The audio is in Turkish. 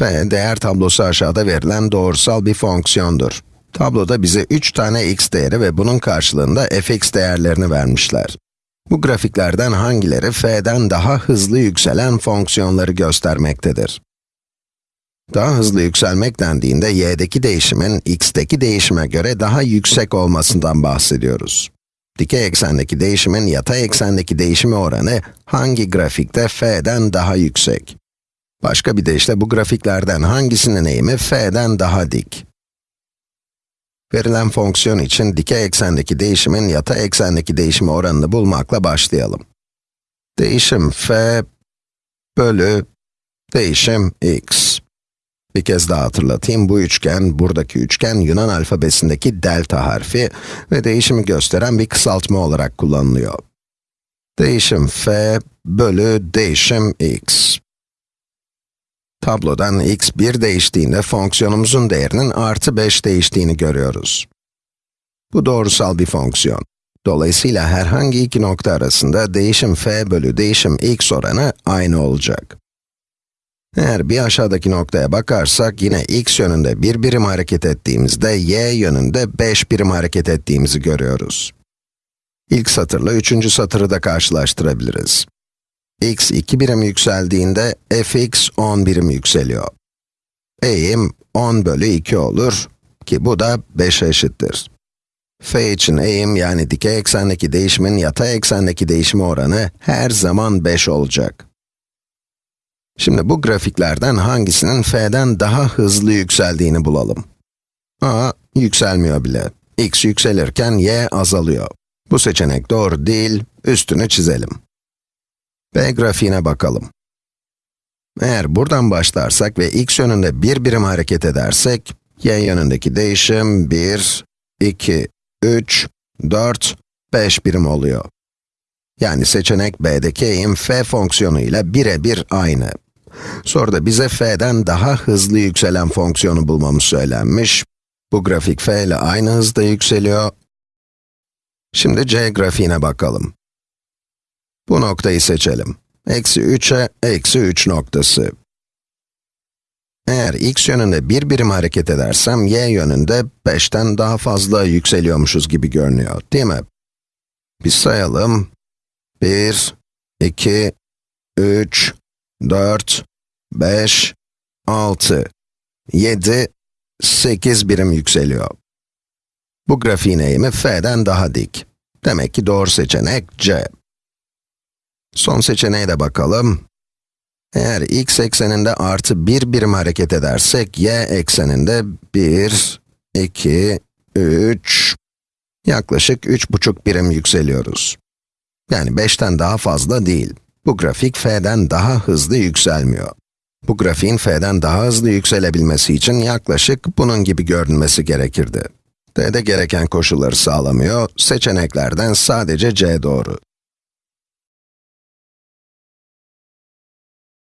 f, değer tablosu aşağıda verilen doğrusal bir fonksiyondur. Tabloda bize 3 tane x değeri ve bunun karşılığında fx değerlerini vermişler. Bu grafiklerden hangileri f'den daha hızlı yükselen fonksiyonları göstermektedir? Daha hızlı yükselmek dendiğinde y'deki değişimin x'teki değişime göre daha yüksek olmasından bahsediyoruz. Dikey eksendeki değişimin yatay eksendeki değişimi oranı hangi grafikte f'den daha yüksek? Başka bir deyişle bu grafiklerden hangisinin eğimi f'den daha dik? Verilen fonksiyon için dikey eksendeki değişimin yatay eksendeki değişimi oranını bulmakla başlayalım. Değişim f bölü değişim x. Bir kez daha hatırlatayım, bu üçgen, buradaki üçgen Yunan alfabesindeki delta harfi ve değişimi gösteren bir kısaltma olarak kullanılıyor. Değişim f bölü değişim x. Tablodan x 1 değiştiğinde fonksiyonumuzun değerinin artı 5 değiştiğini görüyoruz. Bu doğrusal bir fonksiyon. Dolayısıyla herhangi iki nokta arasında değişim f bölü değişim x oranı aynı olacak. Eğer bir aşağıdaki noktaya bakarsak, yine x yönünde bir birim hareket ettiğimizde, y yönünde 5 birim hareket ettiğimizi görüyoruz. İlk satırla üçüncü satırı da karşılaştırabiliriz. X 2 birim yükseldiğinde, fx 10 birim yükseliyor. Eğim 10 bölü 2 olur, ki bu da 5'e eşittir. f için eğim, yani dikey eksendeki değişimin yatay eksendeki değişimi oranı her zaman 5 olacak. Şimdi bu grafiklerden hangisinin f'den daha hızlı yükseldiğini bulalım. a, yükselmiyor bile. x yükselirken y azalıyor. Bu seçenek doğru değil, üstünü çizelim. B grafiğine bakalım. Eğer buradan başlarsak ve x yönünde bir birim hareket edersek, y yönündeki değişim 1, 2, 3, 4, 5 birim oluyor. Yani seçenek b'deki eğim f fonksiyonu ile birebir aynı. Soruda bize f'den daha hızlı yükselen fonksiyonu bulmamız söylenmiş. Bu grafik f ile aynı hızda yükseliyor. Şimdi c grafiğine bakalım. Bu noktayı seçelim. Eksi 3'e eksi 3 noktası. Eğer x yönünde bir birim hareket edersem, y yönünde 5'ten daha fazla yükseliyormuşuz gibi görünüyor, değil mi? Bir sayalım. 1, 2, 3, 4, 5, 6, 7, 8 birim yükseliyor. Bu grafiğin eğimi f'den daha dik. Demek ki doğru seçenek c. Son seçeneğe de bakalım. Eğer x ekseninde artı 1 birim hareket edersek, y ekseninde 1, 2, 3, yaklaşık 3,5 birim yükseliyoruz. Yani 5'ten daha fazla değil. Bu grafik f'den daha hızlı yükselmiyor. Bu grafiğin f'den daha hızlı yükselebilmesi için yaklaşık bunun gibi görünmesi gerekirdi. d'de gereken koşulları sağlamıyor, seçeneklerden sadece c doğru.